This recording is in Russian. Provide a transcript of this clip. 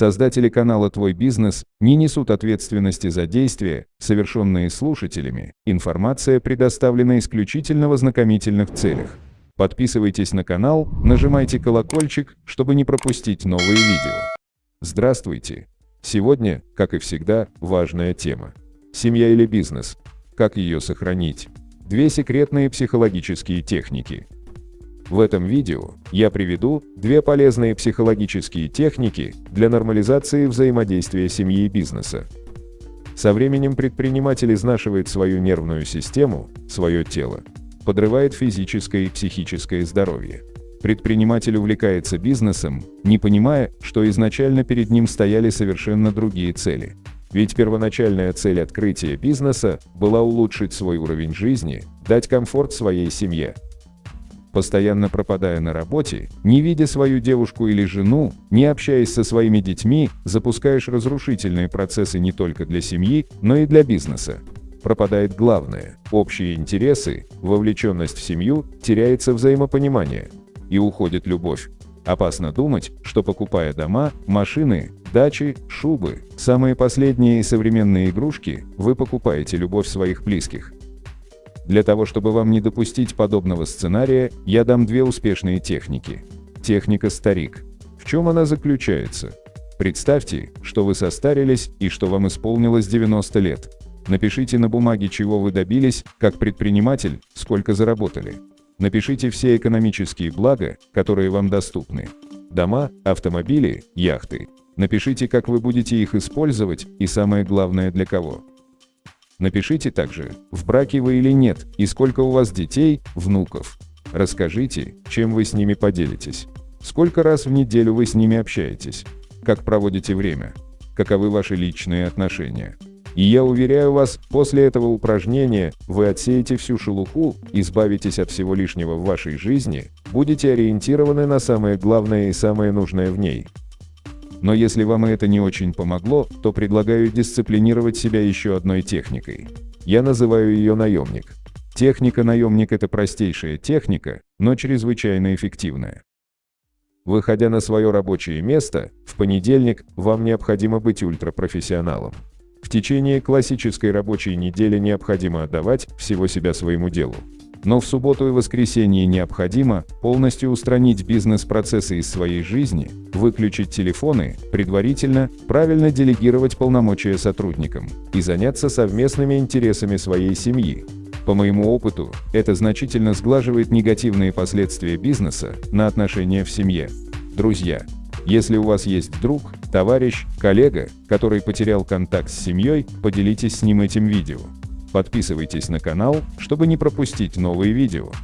Создатели канала «Твой бизнес» не несут ответственности за действия, совершенные слушателями. Информация предоставлена исключительно в ознакомительных целях. Подписывайтесь на канал, нажимайте колокольчик, чтобы не пропустить новые видео. Здравствуйте! Сегодня, как и всегда, важная тема. Семья или бизнес? Как ее сохранить? Две секретные психологические техники – в этом видео я приведу две полезные психологические техники для нормализации взаимодействия семьи и бизнеса. Со временем предприниматель изнашивает свою нервную систему, свое тело, подрывает физическое и психическое здоровье. Предприниматель увлекается бизнесом, не понимая, что изначально перед ним стояли совершенно другие цели. Ведь первоначальная цель открытия бизнеса была улучшить свой уровень жизни, дать комфорт своей семье, постоянно пропадая на работе, не видя свою девушку или жену, не общаясь со своими детьми, запускаешь разрушительные процессы не только для семьи, но и для бизнеса. Пропадает главное – общие интересы, вовлеченность в семью, теряется взаимопонимание. И уходит любовь. Опасно думать, что покупая дома, машины, дачи, шубы, самые последние и современные игрушки, вы покупаете любовь своих близких. Для того, чтобы вам не допустить подобного сценария, я дам две успешные техники. Техника «Старик». В чем она заключается? Представьте, что вы состарились и что вам исполнилось 90 лет. Напишите на бумаге, чего вы добились, как предприниматель, сколько заработали. Напишите все экономические блага, которые вам доступны. Дома, автомобили, яхты. Напишите, как вы будете их использовать и самое главное для кого. Напишите также, в браке вы или нет, и сколько у вас детей, внуков. Расскажите, чем вы с ними поделитесь. Сколько раз в неделю вы с ними общаетесь. Как проводите время. Каковы ваши личные отношения. И я уверяю вас, после этого упражнения вы отсеете всю шелуху, избавитесь от всего лишнего в вашей жизни, будете ориентированы на самое главное и самое нужное в ней. Но если вам это не очень помогло, то предлагаю дисциплинировать себя еще одной техникой. Я называю ее наемник. Техника наемник – это простейшая техника, но чрезвычайно эффективная. Выходя на свое рабочее место, в понедельник вам необходимо быть ультрапрофессионалом. В течение классической рабочей недели необходимо отдавать всего себя своему делу. Но в субботу и воскресенье необходимо полностью устранить бизнес-процессы из своей жизни, выключить телефоны, предварительно правильно делегировать полномочия сотрудникам и заняться совместными интересами своей семьи. По моему опыту, это значительно сглаживает негативные последствия бизнеса на отношения в семье. Друзья, если у вас есть друг, товарищ, коллега, который потерял контакт с семьей, поделитесь с ним этим видео. Подписывайтесь на канал, чтобы не пропустить новые видео.